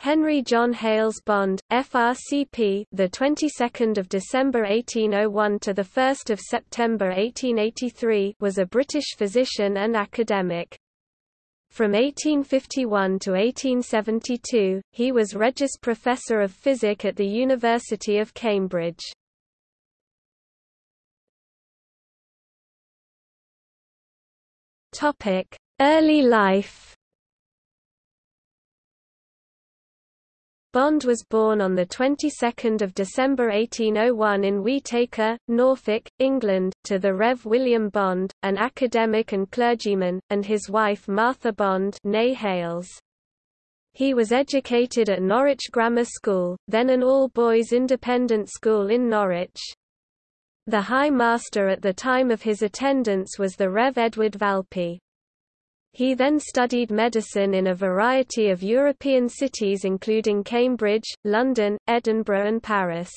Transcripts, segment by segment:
Henry John Hales Bond, FRCP, the 22nd of December 1801 to the 1st of September 1883, was a British physician and academic. From 1851 to 1872, he was Regius Professor of Physic at the University of Cambridge. Topic: Early life. Bond was born on the 22nd of December 1801 in Wheatacre, Norfolk, England, to the Rev. William Bond, an academic and clergyman, and his wife Martha Bond née Hales. He was educated at Norwich Grammar School, then an all-boys independent school in Norwich. The High Master at the time of his attendance was the Rev. Edward Valpy. He then studied medicine in a variety of European cities including Cambridge, London, Edinburgh and Paris.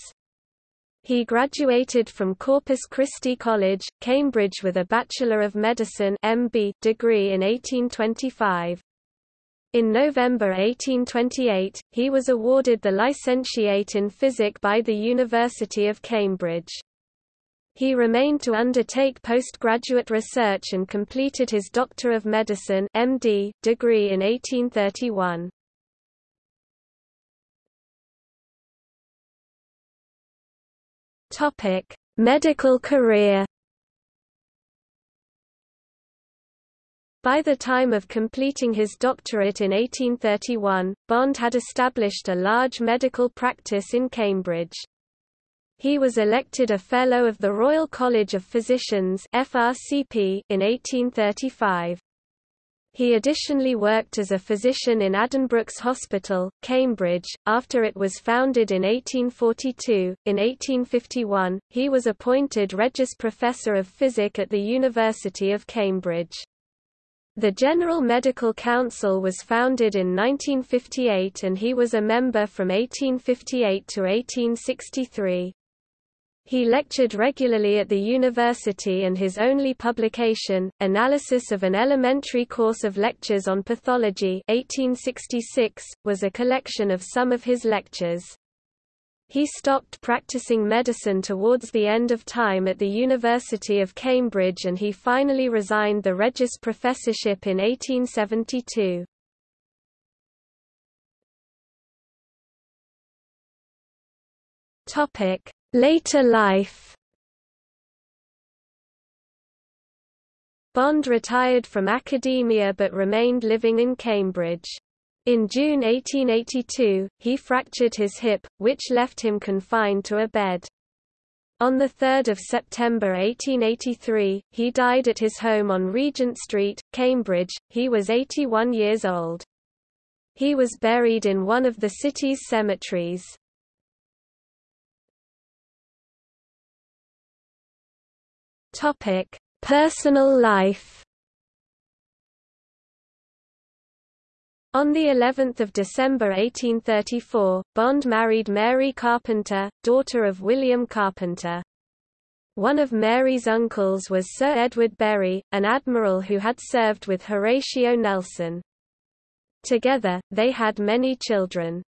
He graduated from Corpus Christi College, Cambridge with a Bachelor of Medicine MB degree in 1825. In November 1828, he was awarded the Licentiate in Physic by the University of Cambridge. He remained to undertake postgraduate research and completed his Doctor of Medicine MD, degree in 1831. Topic: Medical career. By the time of completing his doctorate in 1831, Bond had established a large medical practice in Cambridge. He was elected a Fellow of the Royal College of Physicians FRCP in 1835. He additionally worked as a physician in Addenbrooke's Hospital, Cambridge, after it was founded in 1842. In 1851, he was appointed Regius Professor of Physic at the University of Cambridge. The General Medical Council was founded in 1958 and he was a member from 1858 to 1863. He lectured regularly at the university and his only publication, Analysis of an Elementary Course of Lectures on Pathology 1866, was a collection of some of his lectures. He stopped practicing medicine towards the end of time at the University of Cambridge and he finally resigned the Regius Professorship in 1872. Topic: Later life Bond retired from academia but remained living in Cambridge. In June 1882, he fractured his hip, which left him confined to a bed. On 3 September 1883, he died at his home on Regent Street, Cambridge. He was 81 years old. He was buried in one of the city's cemeteries. Topic: Personal life. On the 11th of December 1834, Bond married Mary Carpenter, daughter of William Carpenter. One of Mary's uncles was Sir Edward Berry, an admiral who had served with Horatio Nelson. Together, they had many children.